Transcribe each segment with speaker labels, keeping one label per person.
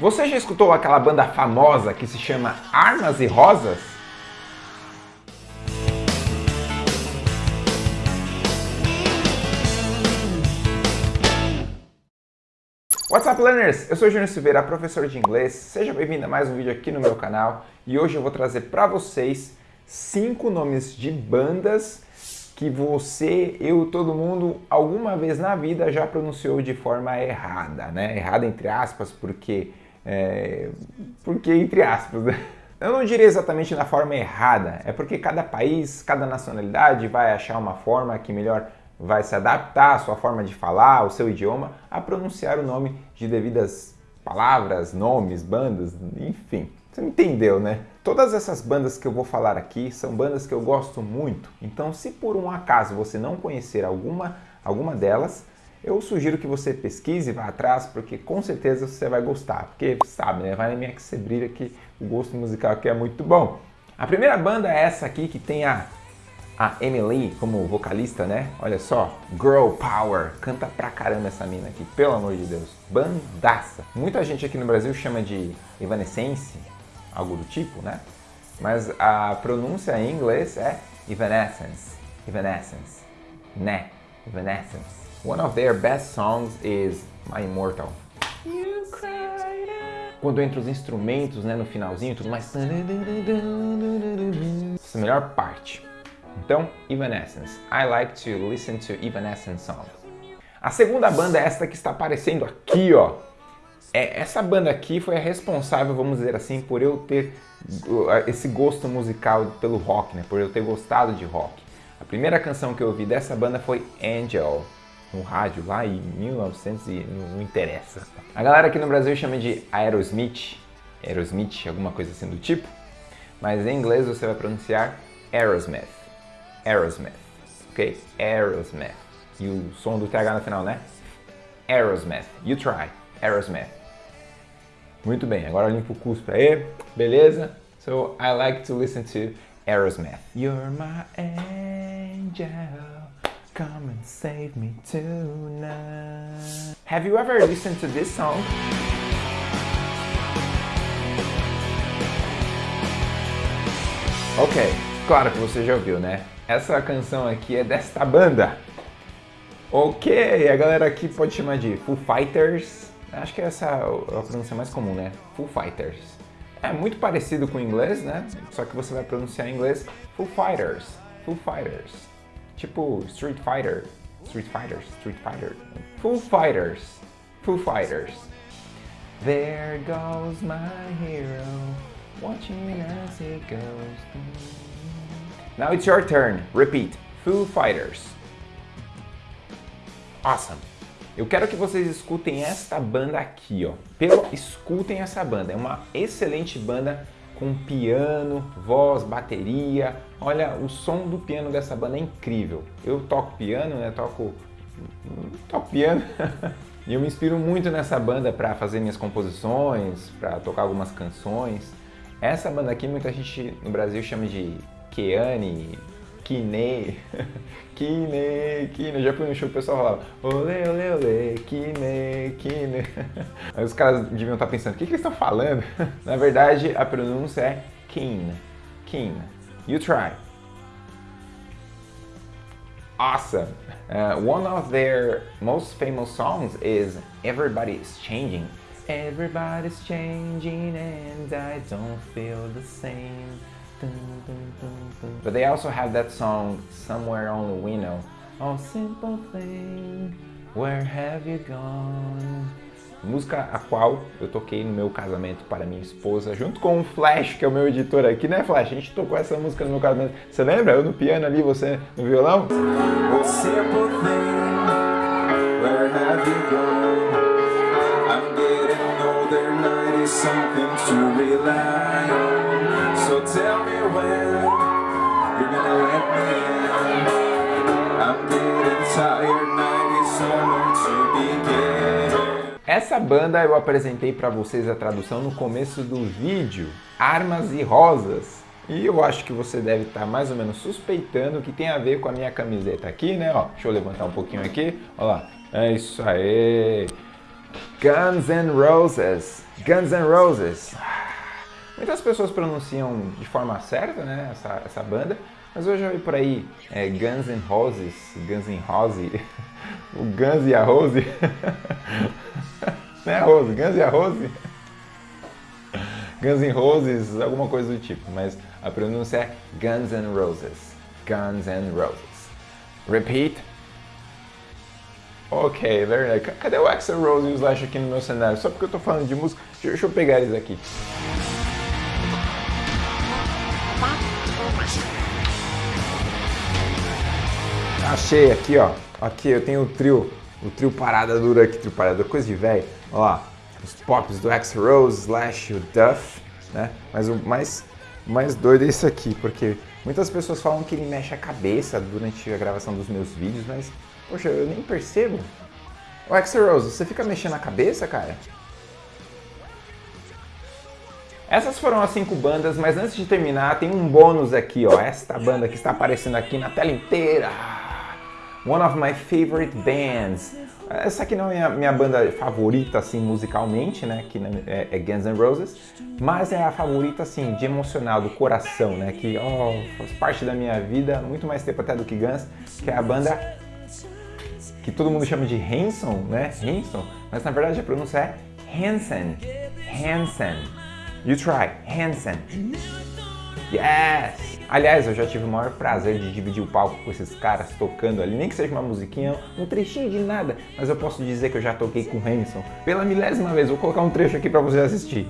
Speaker 1: Você já escutou aquela banda famosa que se chama Armas e Rosas? What's up, learners? Eu sou Júnior Silveira, professor de inglês. Seja bem-vindo a mais um vídeo aqui no meu canal. E hoje eu vou trazer para vocês cinco nomes de bandas que você, eu, todo mundo, alguma vez na vida já pronunciou de forma errada, né? Errada entre aspas, porque... É, porque entre aspas, né? Eu não diria exatamente na forma errada, é porque cada país, cada nacionalidade vai achar uma forma que melhor vai se adaptar à sua forma de falar, ao seu idioma, a pronunciar o nome de devidas palavras, nomes, bandas, enfim. Você entendeu, né? Todas essas bandas que eu vou falar aqui são bandas que eu gosto muito. Então, se por um acaso você não conhecer alguma, alguma delas, eu sugiro que você pesquise, vá atrás, porque com certeza você vai gostar. Porque, sabe, né? Vai minha que você brilha que o gosto musical aqui é muito bom. A primeira banda é essa aqui, que tem a a Emily como vocalista, né? Olha só, Girl Power, canta pra caramba essa mina aqui, pelo amor de Deus, bandaça. Muita gente aqui no Brasil chama de Evanescence, algo do tipo, né? Mas a pronúncia em inglês é Evanescence, Evanescence, né? Evanescence. One of their best songs is My Immortal. Quando entra os instrumentos, né, no finalzinho, tudo mais... Essa é a melhor parte. Então, Evanescence. I like to listen to Evanescence songs. A segunda banda é esta que está aparecendo aqui, ó. É, essa banda aqui foi a responsável, vamos dizer assim, por eu ter esse gosto musical pelo rock, né? Por eu ter gostado de rock. A primeira canção que eu ouvi dessa banda foi Angel, no rádio lá em 1900 e não interessa. A galera aqui no Brasil chama de Aerosmith, Aerosmith, alguma coisa assim do tipo, mas em inglês você vai pronunciar Aerosmith. Aerosmith, ok? Aerosmith. E o som do TH no final, né? Aerosmith. You try. Aerosmith. Muito bem, agora limpo o cuspe aí, beleza? So, I like to listen to Aerosmith. You're my angel, come and save me tonight. Have you ever listened to this song? Ok, claro que você já ouviu, né? Essa canção aqui é desta banda. Ok, a galera aqui pode chamar de Foo Fighters. Acho que essa é a pronúncia mais comum, né? Foo Fighters. É muito parecido com o inglês, né? Só que você vai pronunciar em inglês Foo Fighters. Foo Fighters. Tipo Street Fighter. Street Fighters. Street Fighter. Foo Fighters. Foo Fighters. There goes my hero, watching as he goes. Now it's your turn. Repeat. Foo Fighters. Awesome. Eu quero que vocês escutem esta banda aqui, ó. Pelo, escutem essa banda. É uma excelente banda com piano, voz, bateria. Olha, o som do piano dessa banda é incrível. Eu toco piano, né? Toco, toco piano. e eu me inspiro muito nessa banda para fazer minhas composições, para tocar algumas canções. Essa banda aqui muita gente no Brasil chama de Keane, Kine, Kine, Kine. Já fui no show o pessoal falava Olê, olê, olê, Kine, Kine. Aí os caras deviam estar pensando, o que, que eles estão falando? Na verdade, a pronúncia é Keen, Keen. You try. Awesome. Uh, one of their most famous songs is Everybody's Changing. Everybody's changing and I don't feel the same. But they also have that song, Somewhere Only We Know. Oh, simple thing, where have you gone? Música a qual eu toquei no meu casamento para minha esposa, junto com o Flash, que é o meu editor aqui, né Flash? A gente tocou essa música no meu casamento. Você lembra? Eu no piano ali, você no violão? Oh, simple thing, where have you gone? I'm getting older, 90 something to rely on. So tell me when you're gonna let me in. I'm getting tired, 90 somewhere to begin. Essa banda eu apresentei para vocês a tradução no começo do vídeo, Armas e Rosas. E eu acho que você deve estar tá mais ou menos suspeitando que tem a ver com a minha camiseta aqui, né? Ó, deixa eu levantar um pouquinho aqui. Olha lá. É isso aí. Guns N' Roses. Guns N' Roses. Muitas pessoas pronunciam de forma certa, né, essa, essa banda, mas eu já vi por aí é, Guns N' Roses, Guns N' Rose, o Guns e a Rose. É a Rose, Guns e a Rose. Guns N' Roses, alguma coisa do tipo, mas a pronúncia é Guns N' Roses. Guns N' Roses. Repeat. Ok, very nice. Cadê o Axel Rose e o Slash aqui no meu cenário? Só porque eu tô falando de música. Deixa eu pegar eles aqui. Achei aqui, ó. Aqui eu tenho o trio, o trio parada dura aqui, trio parada coisa de velho. Ó os pops do X Rose, Slash, o Duff, né? Mas o mais, mais doido é isso aqui, porque muitas pessoas falam que ele mexe a cabeça durante a gravação dos meus vídeos, mas, poxa, eu nem percebo. O X Rose, você fica mexendo a cabeça, cara? Essas foram as cinco bandas, mas antes de terminar, tem um bônus aqui, ó. Esta banda que está aparecendo aqui na tela inteira. One of my favorite bands. Essa aqui não é a minha banda favorita, assim, musicalmente, né? Que é, é Guns N' Roses. Mas é a favorita, assim, de emocional, do coração, né? Que, oh, faz parte da minha vida, muito mais tempo até do que Guns. Que é a banda que todo mundo chama de Hanson, né? Hanson. Mas na verdade a pronúncia é Hansen. Hansen. You try. Hansen. Yes! Aliás, eu já tive o maior prazer de dividir o palco com esses caras tocando ali, nem que seja uma musiquinha, um trechinho de nada, mas eu posso dizer que eu já toquei com o Hanson pela milésima vez. Vou colocar um trecho aqui para você assistir.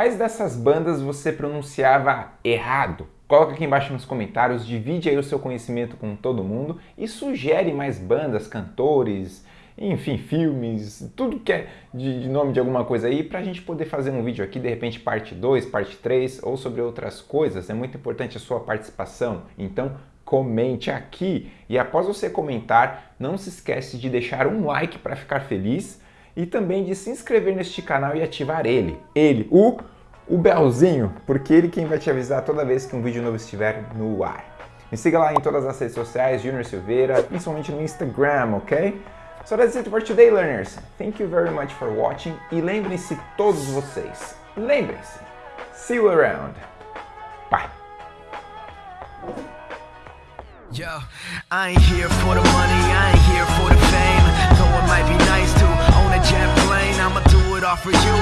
Speaker 1: Quais dessas bandas você pronunciava errado? Coloca aqui embaixo nos comentários, divide aí o seu conhecimento com todo mundo e sugere mais bandas, cantores, enfim, filmes, tudo que é de, nome de alguma coisa aí, para a gente poder fazer um vídeo aqui, de repente parte 2, parte 3 ou sobre outras coisas. É muito importante a sua participação, então comente aqui. E após você comentar, não se esquece de deixar um like para ficar feliz e também de se inscrever neste canal e ativar ele, ele, o, o belzinho, porque ele quem vai te avisar toda vez que um vídeo novo estiver no ar. Me siga lá em todas as redes sociais, Junior Silveira, principalmente no Instagram, ok? So that's it for today, learners. Thank you very much for watching e lembrem-se todos vocês, lembrem-se, see you around. Bye. Yo, I ain't here for the money, I ain't here for the fame, though it might be nice for you.